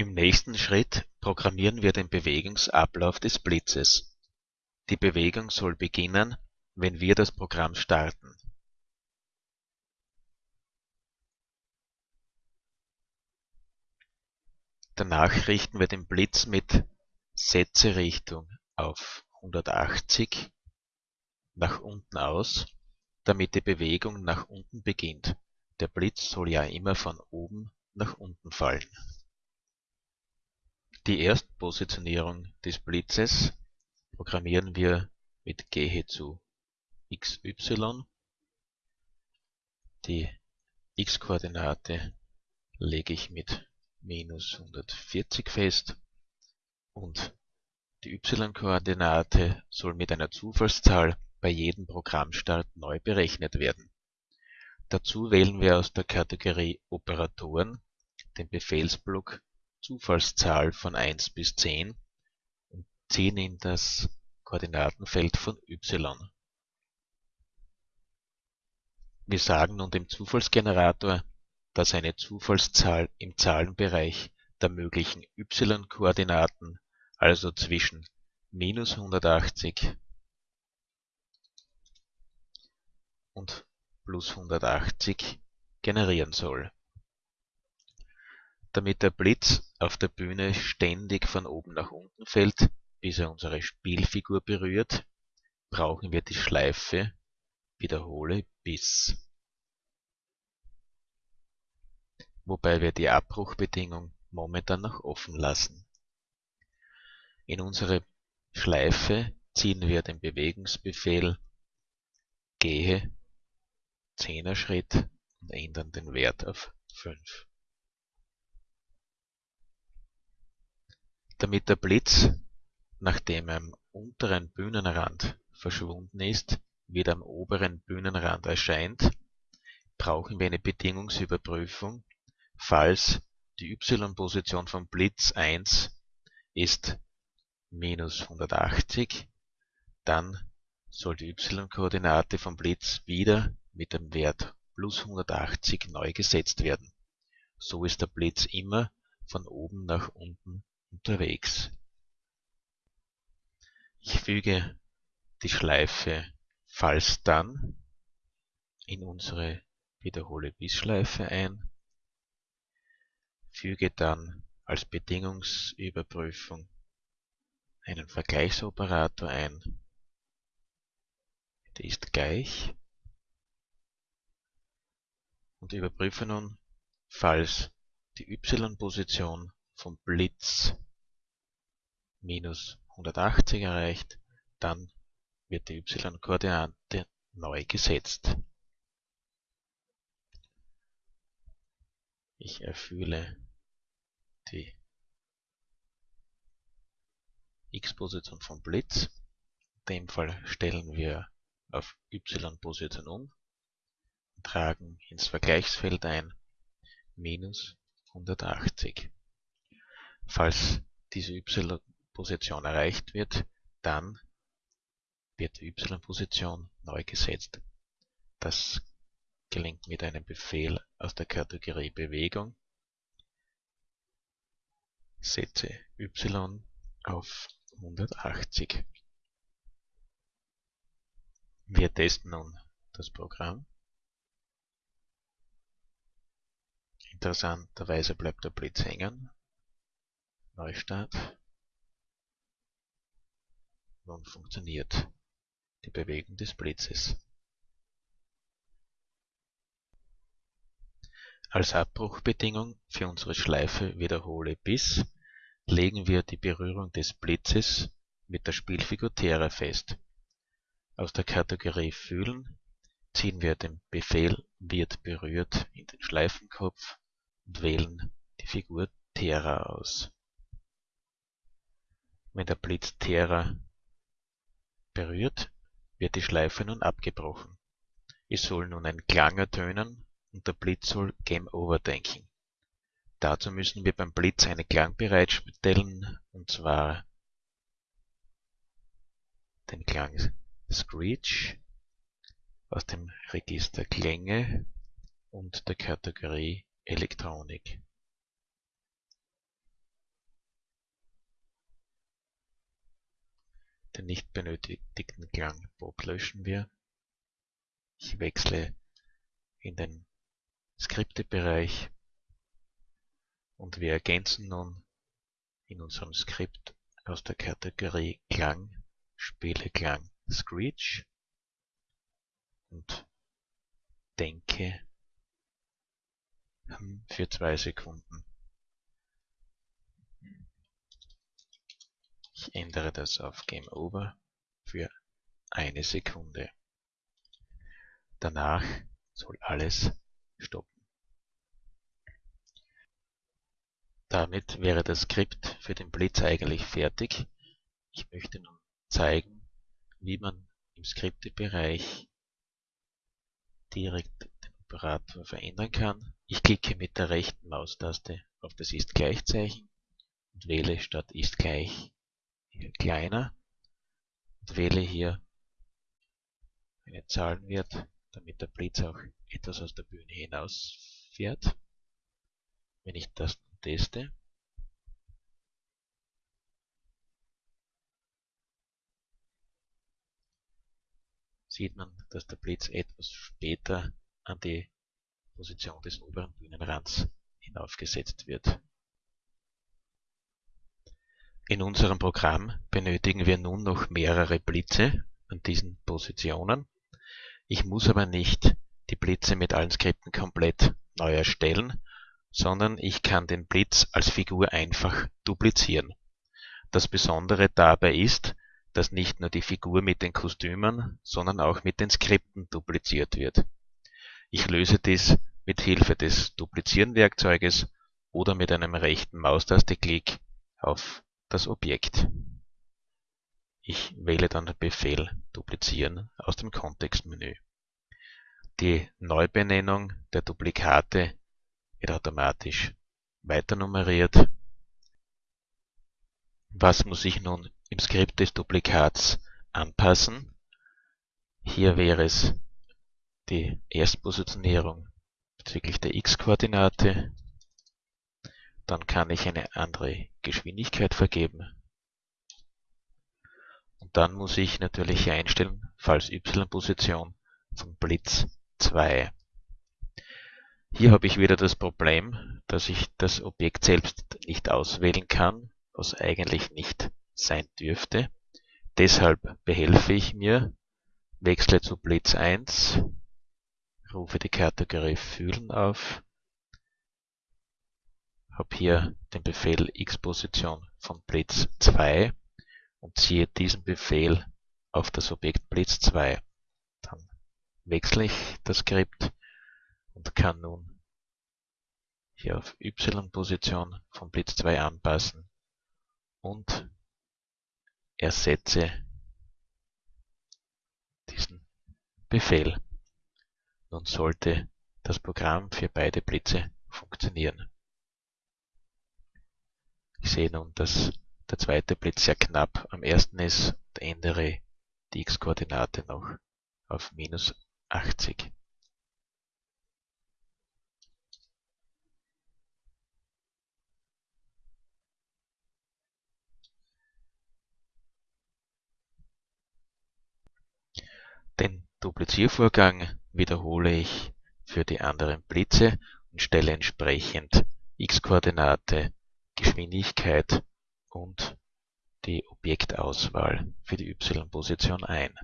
Im nächsten Schritt programmieren wir den Bewegungsablauf des Blitzes. Die Bewegung soll beginnen, wenn wir das Programm starten. Danach richten wir den Blitz mit Setze-Richtung auf 180 nach unten aus, damit die Bewegung nach unten beginnt. Der Blitz soll ja immer von oben nach unten fallen die Erstpositionierung des Blitzes programmieren wir mit Gehe zu xy. Die x-Koordinate lege ich mit minus 140 fest und die y-Koordinate soll mit einer Zufallszahl bei jedem Programmstart neu berechnet werden. Dazu wählen wir aus der Kategorie Operatoren den Befehlsblock Zufallszahl von 1 bis 10 und ziehen in das Koordinatenfeld von y. Wir sagen nun dem Zufallsgenerator, dass eine Zufallszahl im Zahlenbereich der möglichen y-Koordinaten, also zwischen minus 180 und plus 180 generieren soll damit der Blitz auf der Bühne ständig von oben nach unten fällt, bis er unsere Spielfigur berührt, brauchen wir die Schleife Wiederhole bis, wobei wir die Abbruchbedingung momentan noch offen lassen. In unsere Schleife ziehen wir den Bewegungsbefehl Gehe 10er Schritt und ändern den Wert auf 5. Damit der Blitz, nachdem er am unteren Bühnenrand verschwunden ist, wieder am oberen Bühnenrand erscheint, brauchen wir eine Bedingungsüberprüfung, falls die y-Position vom Blitz 1 ist minus 180, dann soll die y-Koordinate vom Blitz wieder mit dem Wert plus 180 neu gesetzt werden. So ist der Blitz immer von oben nach unten unterwegs. Ich füge die Schleife falls dann in unsere Wiederhole bis Schleife ein, füge dann als Bedingungsüberprüfung einen Vergleichsoperator ein, der ist gleich. Und überprüfe nun, falls die y-Position vom Blitz minus 180 erreicht, dann wird die y-Koordinate neu gesetzt. Ich erfülle die x-Position vom Blitz. In dem Fall stellen wir auf y-Position um und tragen ins Vergleichsfeld ein minus 180. Falls diese y-Position erreicht wird, dann wird die y-Position neu gesetzt. Das gelingt mit einem Befehl aus der Kategorie Bewegung. Setze y auf 180. Wir testen nun das Programm. Interessanterweise bleibt der Blitz hängen. Neustart. Nun funktioniert die Bewegung des Blitzes. Als Abbruchbedingung für unsere Schleife Wiederhole bis legen wir die Berührung des Blitzes mit der Spielfigur Terra fest. Aus der Kategorie Fühlen ziehen wir den Befehl wird berührt in den Schleifenkopf und wählen die Figur Terra aus wenn der Blitz Terra berührt, wird die Schleife nun abgebrochen. Es soll nun ein Klang ertönen und der Blitz soll Game Over denken. Dazu müssen wir beim Blitz einen Klang bereitstellen, und zwar den Klang Screech aus dem Register Klänge und der Kategorie Elektronik. Den nicht benötigten Klang Bob löschen wir. Ich wechsle in den Skriptebereich und wir ergänzen nun in unserem Skript aus der Kategorie Klang Spiele Klang Screech und denke hm, für zwei Sekunden. Ich ändere das auf Game Over für eine Sekunde. Danach soll alles stoppen. Damit wäre das Skript für den Blitz eigentlich fertig. Ich möchte nun zeigen, wie man im Skriptebereich direkt den Operator verändern kann. Ich klicke mit der rechten Maustaste auf das Ist Gleichzeichen und wähle statt Ist gleich kleiner und wähle hier einen Zahlenwert, damit der Blitz auch etwas aus der Bühne hinausfährt. Wenn ich das teste, sieht man, dass der Blitz etwas später an die Position des oberen Bühnenrands hinaufgesetzt wird. In unserem Programm benötigen wir nun noch mehrere Blitze an diesen Positionen. Ich muss aber nicht die Blitze mit allen Skripten komplett neu erstellen, sondern ich kann den Blitz als Figur einfach duplizieren. Das Besondere dabei ist, dass nicht nur die Figur mit den Kostümen, sondern auch mit den Skripten dupliziert wird. Ich löse dies mit Hilfe des Duplizieren-Werkzeuges oder mit einem rechten Maustasteklick auf das Objekt. Ich wähle dann den Befehl Duplizieren aus dem Kontextmenü. Die Neubenennung der Duplikate wird automatisch weiternummeriert. Was muss ich nun im Skript des Duplikats anpassen? Hier wäre es die Erstpositionierung bezüglich der x-Koordinate dann kann ich eine andere Geschwindigkeit vergeben. Und dann muss ich natürlich einstellen, falls y-Position von Blitz 2. Hier habe ich wieder das Problem, dass ich das Objekt selbst nicht auswählen kann, was eigentlich nicht sein dürfte. Deshalb behelfe ich mir, wechsle zu Blitz 1, rufe die Kategorie Fühlen auf habe hier den Befehl x-Position von Blitz 2 und ziehe diesen Befehl auf das Objekt Blitz 2. Dann wechsle ich das Skript und kann nun hier auf y-Position von Blitz 2 anpassen und ersetze diesen Befehl. Nun sollte das Programm für beide Blitze funktionieren. Ich sehe nun, dass der zweite Blitz sehr knapp am ersten ist und ändere die x-Koordinate noch auf minus 80. Den Dupliziervorgang wiederhole ich für die anderen Blitze und stelle entsprechend x-Koordinate Geschwindigkeit und die Objektauswahl für die y-Position ein